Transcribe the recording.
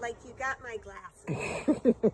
like you got my glasses.